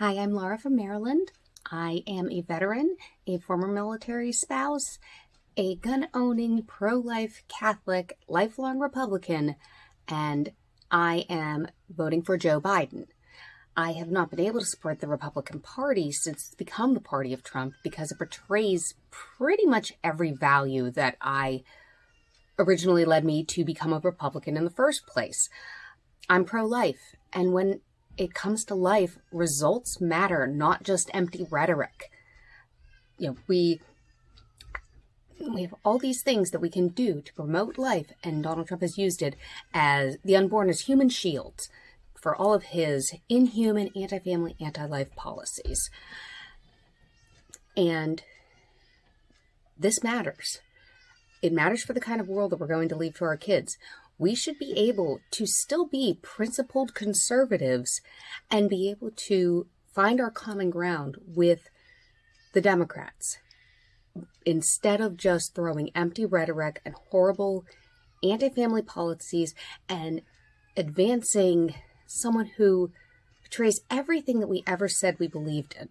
Hi, I'm Laura from Maryland. I am a veteran, a former military spouse, a gun owning, pro life Catholic, lifelong Republican, and I am voting for Joe Biden. I have not been able to support the Republican Party since it's become the party of Trump because it portrays pretty much every value that I originally led me to become a Republican in the first place. I'm pro life, and when it comes to life, results matter, not just empty rhetoric. You know, we we have all these things that we can do to promote life, and Donald Trump has used it as the unborn as human shields for all of his inhuman, anti family, anti life policies. And this matters. It matters for the kind of world that we're going to leave to our kids. We should be able to still be principled conservatives and be able to find our common ground with the Democrats instead of just throwing empty rhetoric and horrible anti family policies and advancing someone who betrays everything that we ever said we believed in.